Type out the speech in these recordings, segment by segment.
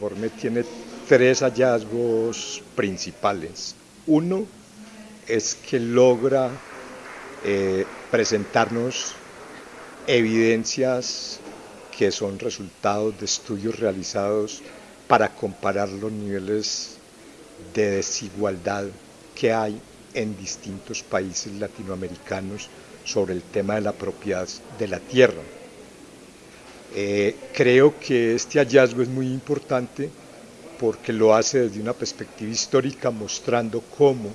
informe tiene tres hallazgos principales. Uno es que logra eh, presentarnos evidencias que son resultados de estudios realizados para comparar los niveles de desigualdad que hay en distintos países latinoamericanos sobre el tema de la propiedad de la tierra. Eh, creo que este hallazgo es muy importante porque lo hace desde una perspectiva histórica mostrando cómo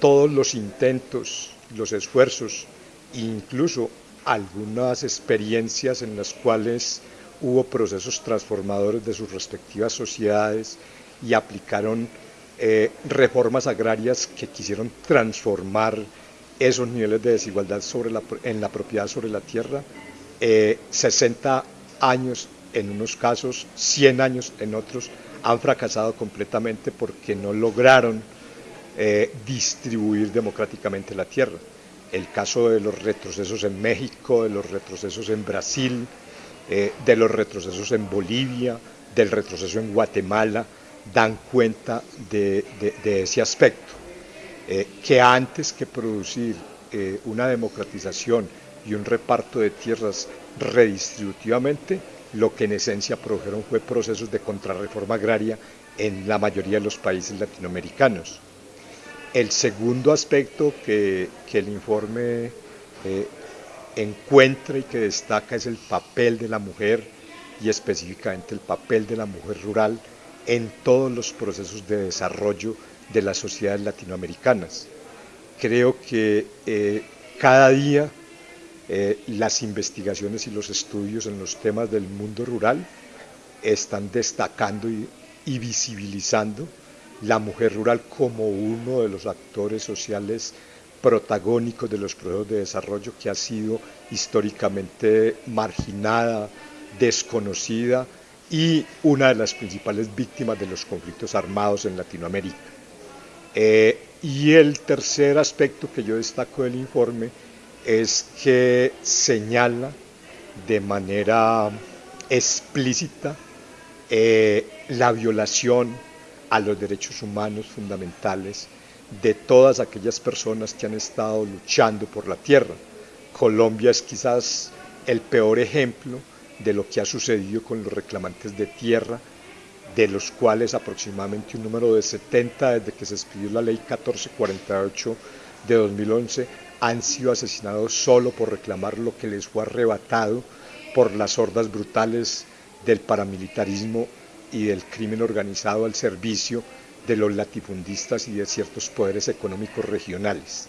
todos los intentos, los esfuerzos, incluso algunas experiencias en las cuales hubo procesos transformadores de sus respectivas sociedades y aplicaron eh, reformas agrarias que quisieron transformar esos niveles de desigualdad sobre en la propiedad sobre la tierra, 60 eh, años en unos casos, 100 años en otros, han fracasado completamente porque no lograron eh, distribuir democráticamente la tierra. El caso de los retrocesos en México, de los retrocesos en Brasil, eh, de los retrocesos en Bolivia, del retroceso en Guatemala, dan cuenta de, ese aspecto. Eh, que antes que producir una democratización y un reparto de tierras redistributivamente, lo que en esencia produjeron fue procesos de contrarreforma agraria en la mayoría de los países latinoamericanos. El segundo aspecto que, el informe eh, encuentra y que destaca es el papel de la mujer y específicamente el papel de la mujer rural en todos los procesos de desarrollo de las sociedades latinoamericanas. Creo que eh, cada día eh, las investigaciones y los estudios en los temas del mundo rural están destacando y, visibilizando la mujer rural como uno de los actores sociales protagónicos de los procesos de desarrollo que ha sido históricamente marginada, desconocida y una de las principales víctimas de los conflictos armados en Latinoamérica. Eh, y el tercer aspecto que yo destaco del informe es que señala de manera explícita eh, la violación a los derechos humanos fundamentales de todas aquellas personas que han estado luchando por la tierra. Colombia es quizás el peor ejemplo de lo que ha sucedido con los reclamantes de tierra, de los cuales aproximadamente un número de 70 desde que se expidió la ley 1448 de 2011 han sido asesinados solo por reclamar lo que les fue arrebatado por las hordas brutales del paramilitarismo y del crimen organizado al servicio de los latifundistas y de ciertos poderes económicos regionales.